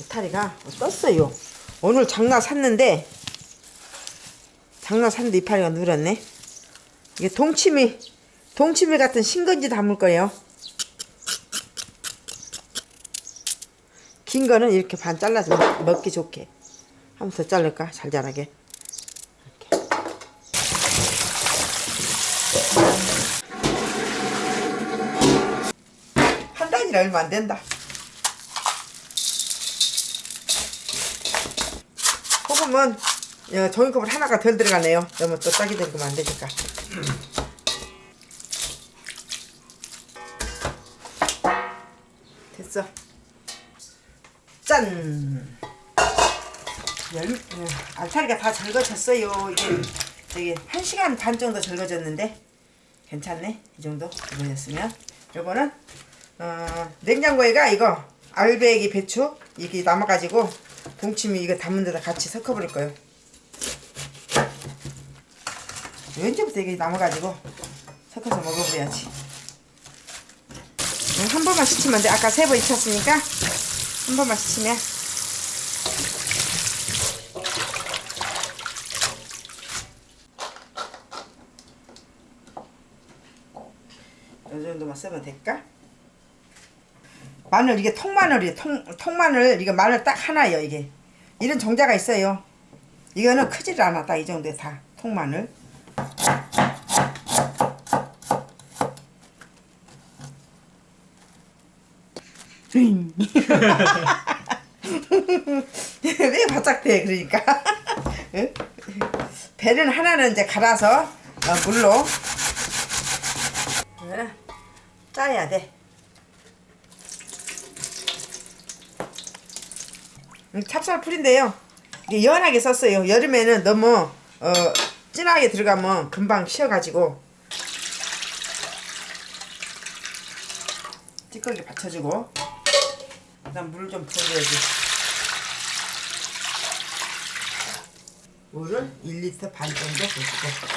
이파리가 떴어요. 오늘 장나 샀는데 장나 샀는데 이파리가 늘었네. 이게 동치미 동치미 같은 신건지 담을 거예요. 긴 거는 이렇게 반 잘라서 먹- 먹기 좋게. 한 번 더 자를까? 잘 자라게. 이렇게. 한 단이라 얼마 안 된다. 소금은 어, 종이컵을 하나가 덜 들어가네요. 너무 또 짜게 들어가면 안 되니까. 됐어. 짠. 열, 어, 알타리가 다 절거졌어요. 이게 저기 한 시간 반 정도 절거졌는데 괜찮네. 이 정도 절거졌으면 요거는 어, 냉장고에가 이거 알배기 배추 이게 남아가지고 동치미 이거 담은 데다 같이 섞어버릴 거예요. 왠지부터 이게 남아가지고 섞어서 먹어버려야지. 음, 한 번만 씻으면 돼. 아까 세 번 익혔으니까 한 번만 씻으면 이 정도만 쓰면 될까? 마늘 이게 통마늘이에요. 통, 통마늘 이거 마늘 딱 하나예요. 이게 이런 종자가 있어요. 이거는 크질. 딱이 정도에 다 통마늘. 왜 바짝 대 그러니까 응? 배는 하나는 이제 갈아서 어, 물로 응, 짜야 돼 찹쌀 풀인데요. 이게 연하게 썼어요. 여름에는 너무 어, 진하게 들어가면 금방 쉬어가지고 찌꺼기 받쳐주고 그다음 물 좀 부어줘야지. 물을 1리터 반 정도 부어주고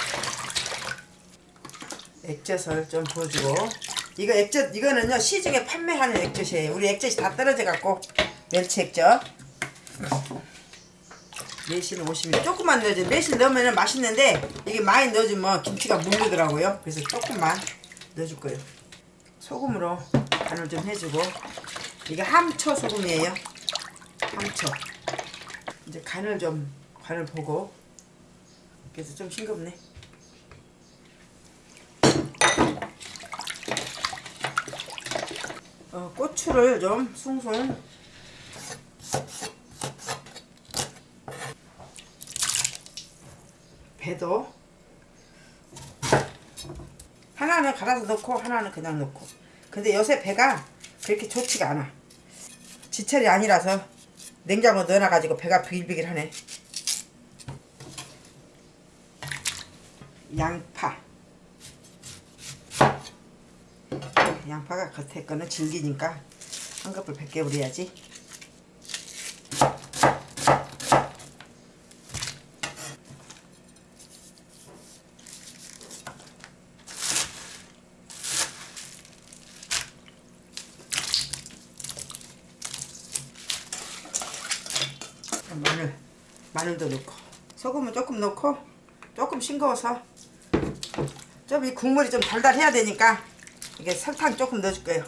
액젓을 좀 부어주고. 이거 액젓 이거는요 시중에 판매하는 액젓이에요. 우리 액젓이 다 떨어져 갖고 멸치 액젓 매실 50ml 조금만 넣어줘. 매실 넣으면 맛있는데 이게 많이 넣어주면 김치가 물르더라고요. 그래서 조금만 넣어줄 거예요. 소금으로 간을 좀 해주고. 이게 함초 소금이에요. 함초. 이제 간을 좀 간을 보고. 그래서 좀 싱겁네. 어, 고추를 좀 숭숭 배도 하나는 갈아서 넣고 하나는 그냥 넣고. 근데 요새 배가 그렇게 좋지가 않아. 지철이 아니라서 냉장고 넣어놔가지고 배가 비글비글하네. 양파. 양파가 겉에 거는 질기니까 한꺼풀 벗겨버려야지 마늘 마늘도 넣고 소금은 조금 넣고 조금 싱거워서 좀 이 국물이 좀 달달해야 되니까 이게 설탕 조금 넣어줄 거예요.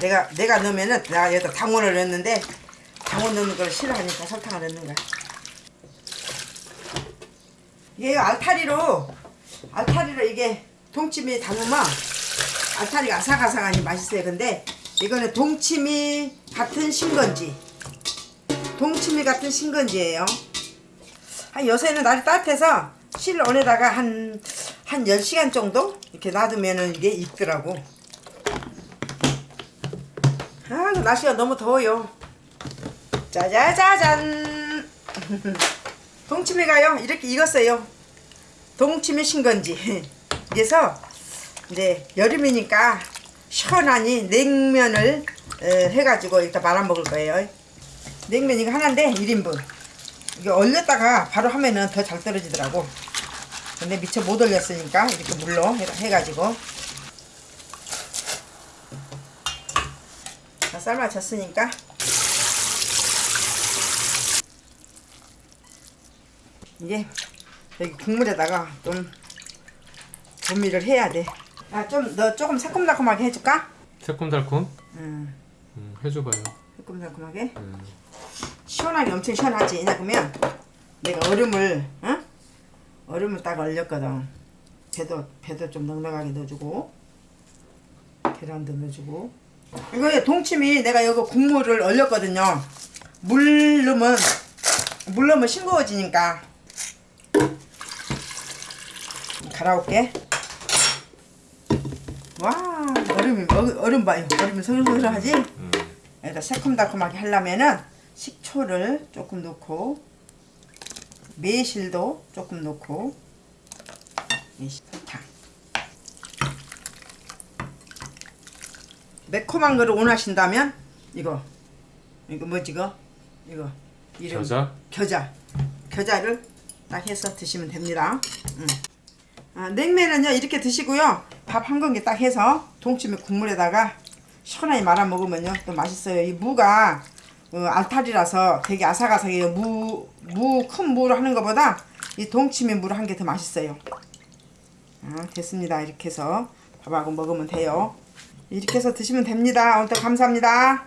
내가 내가 넣으면은 내가 여기다 당원을 넣었는데 당원 넣는 걸 싫어하니까 설탕을 넣는 거야. 이게 알타리로 알타리로 이게 동치미 담으면 알타리가 아삭아삭하니 맛있어요. 근데 이거는 동치미 같은 신건지. 동치미 같은 신건지예요. 한 요새는 날이 따뜻해서 실온에다가 한, 한 10시간 정도 이렇게 놔두면은 이게 익더라고. 아 날씨가 너무 더워요. 짜자자잔 동치미가요 이렇게 익었어요. 동치미 신건지. 그래서 이제 여름이니까 시원하니 냉면을 어, 해가지고 일단 말아 먹을 거예요. 냉면 이거 하나인데 1인분. 이게 얼렸다가 바로 하면은 더 잘 떨어지더라고. 근데 미처 못 얼렸으니까 이렇게 물로 해- 해가지고 다 삶아졌으니까 이제 여기 국물에다가 좀 조미를 해야 돼. 아, 좀 너 조금 새콤달콤하게 해줄까? 새콤달콤 음, 음, 해줘봐요. 새콤달콤하게. 음. 시원하게 엄청 시원하지. 왜냐면 내가 얼음을, 어? 얼음을 딱 얼렸거든. 배도 배도 좀 넉넉하게 넣어주고 계란도 넣어주고. 이거 동치미 내가 여기 국물을 얼렸거든요. 물 넣으면 물 넣으면 싱거워지니까 갈아올게. 와 얼음이 얼- 얼음 봐요. 얼음이 서글서글하지? 음. 여기다 새콤달콤하게 하려면은 식초를 조금 넣고 매실도 조금 넣고 이 설탕 매콤한 거를 원하신다면 이거 이거 뭐지 이거 이거 이름 겨자? 겨자 겨자를 딱 해서 드시면 됩니다 음. 아, 냉면은요 이렇게 드시고요 밥 한 공기 딱 해서 동치미 국물에다가 시원하게 말아 먹으면요. 또 맛있어요. 이 무가 어, 알타리라서 되게 아삭아삭해요. 무 무 큰 무로 하는 것보다 이 동치미 무로 한 게 더 맛있어요. 아, 됐습니다. 이렇게 해서 밥하고 먹으면 돼요. 이렇게 해서 드시면 됩니다. 오늘 감사합니다